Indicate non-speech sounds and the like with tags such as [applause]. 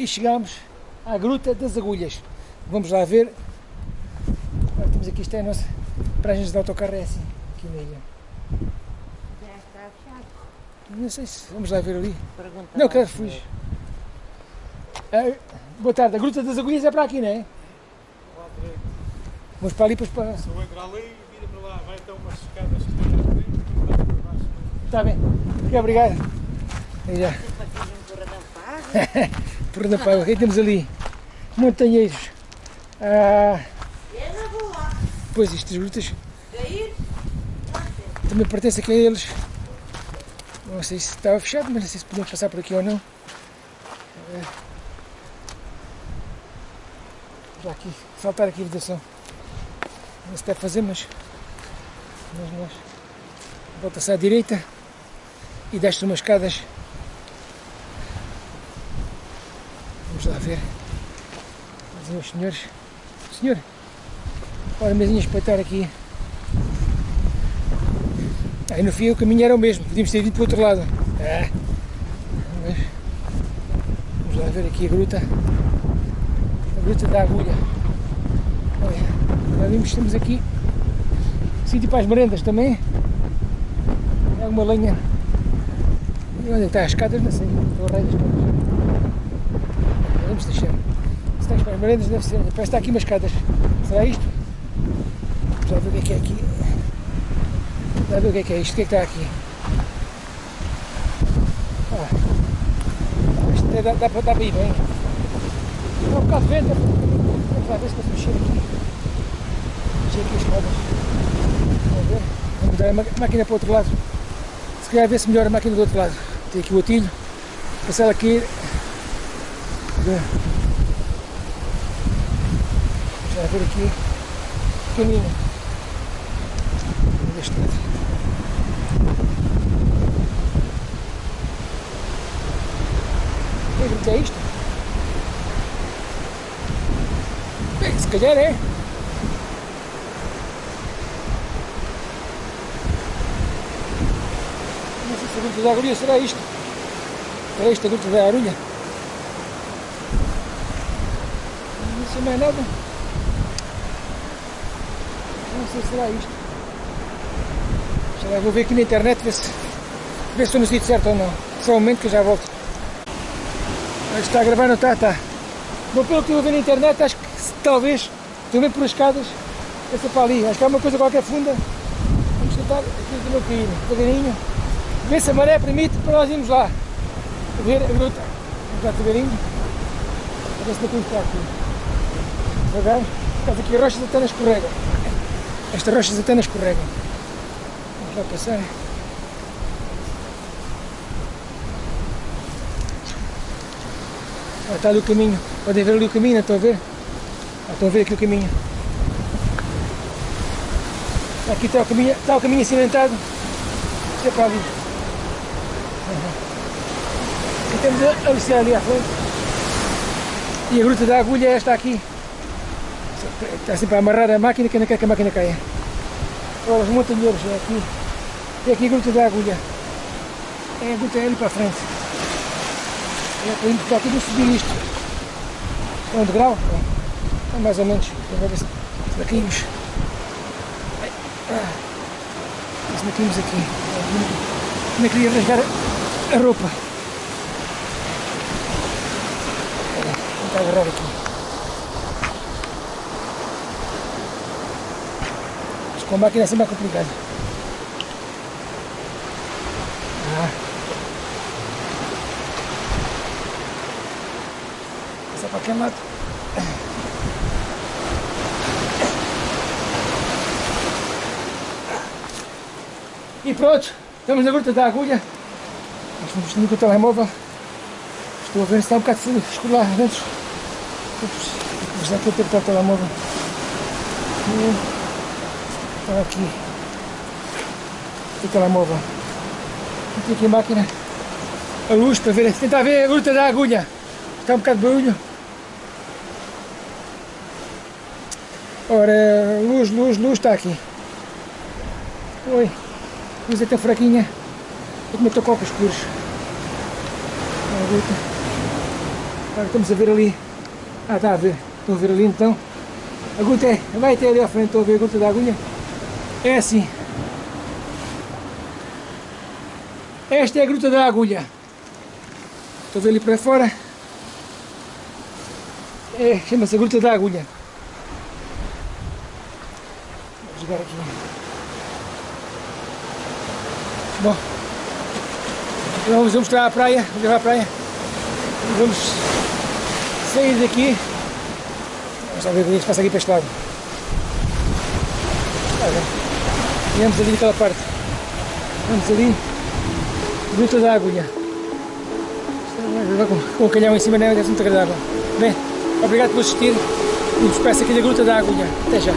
e chegamos à Gruta das Agulhas. Vamos lá ver. Agora temos aqui, isto é a nossa pragens de autocarro, é assim, aqui na ilha. Já está fechado. Não sei se, vamos lá ver ali. Pergunta Não, lá quero fugir. Ah, boa tarde, a Gruta das Agulhas é para aqui, não é? Vamos para ali, depois para... Se eu entrar ali, vira para lá, vai até umas escadas que tem frente, depois vai para baixo. Está bem. Obrigado. Aí já. [laughs] Por Paiva, aqui temos ali montanheiros. Ah, pois estas grutas também pertencem aqui a eles. Não sei se estava fechado, mas não sei se podemos passar por aqui ou não. Ah, já aqui, saltar aqui a vedação. Não se deve fazer, mas, mas nós volta-se à direita e desce umas escadas. Lá ver. Os senhores. Senhor, olha a mesinha espreitar aqui. Aí no fim o caminho era o mesmo, podíamos ter ido para o outro lado. Mas, vamos lá ver aqui a gruta. A gruta da agulha. Olha, já vimos que temos aqui sítio para as merendas também. É uma lenha. E onde é está as escadas? Não sei. Estou a rei das escadas. Vamos deixar. Se está para as merendas deve ser. Parece que está aqui umas escadas. Será isto? Lá ver o que é que é aqui. Lá ver o que é que é isto. O que é que está aqui? Ah, isto até dá, dá, dá para ir bem. Dá um bocado de vento. Vamos lá ver se posso mexer aqui. Mexer aqui as escadas. Vamos ver. Vamos dar a máquina para o outro lado. Se calhar ver se melhor a máquina do outro lado. Tem aqui o atilho. Passar aqui. Ver. Já ver aqui o caminho. Lado. Que é isto? Bem, se calhar é. Não sei se a gruta da agulha será isto. Será isto a gruta da arulha? Sei mais nada. Não sei se será isto. Vou ver aqui na internet ver se, ver se estou no sítio certo ou não. Só um momento que eu já volto. Mas está a gravar, não está? Está. Bom, pelo que eu ver na internet, acho que talvez, também por as escadas, essa para ali. Acho que há uma coisa qualquer funda. Vamos tentar aqui de não cair, devagarinho. Ver se a maré permite para nós irmos lá. A ver a gruta. Vamos lá devagarinho. A ver se não caímos para aqui. Devagar. Por causa aqui as rochas até não escorregam. Estas rochas até não escorregam. Vamos lá passar. Ah, está ali o caminho. Podem ver ali o caminho, estão a ver? Ah, estão a ver aqui o caminho. Aqui está o caminho, está o caminho cimentado. Isto é para ali. E temos a Luciana ali à frente. E a gruta da agulha é esta aqui. Está sempre a amarrar a máquina que não quer que a máquina caia. Olha, os montanheiros é aqui. É aqui a gruta da agulha. É a gruta é ali para a frente. É para ir para aqui não subir isto. É um degrau? É, é mais ou menos. Vamos ver se. Ai, ah. Se caímos aqui. Não queria rasgar a- roupa. Vou agarrar aqui. Com máquina é sempre complicado. Ah. Passar para aquele lado. E pronto, estamos na gruta da agulha. Nós fomos no telemóvel. Estou a ver se está um bocado escuro lá dentro. Já estou a tentar o telemóvel. E Está aqui. O telemóvel. E tem aqui máquina. A luz para ver. Tentar ver a gruta da agulha. Está um bocado de barulho. Ora, luz, luz, luz está aqui. Oi. Luz até fraquinha. Eu também estou óculos escuros. A gruta. Agora estamos a ver ali. Ah, está a ver. Estão a ver ali então. A gruta é. Vai até ali à frente, estão a ver a gruta da agulha. É assim. Esta é a gruta da agulha. Estão a ver ali para fora. É, chama-se a gruta da agulha. Vou jogar aqui. Bom. Então vamos mostrar a praia. Vamos levar a praia. Vamos sair daqui. Vamos ver o que se passa aqui para este lado. Viemos ali daquela parte. Vamos ali. Gruta da agulha. Com, com o calhão em cima, não é? Muito agradável. Bem, obrigado por assistir e vos peço aqui da Gruta da Agulha. Até já.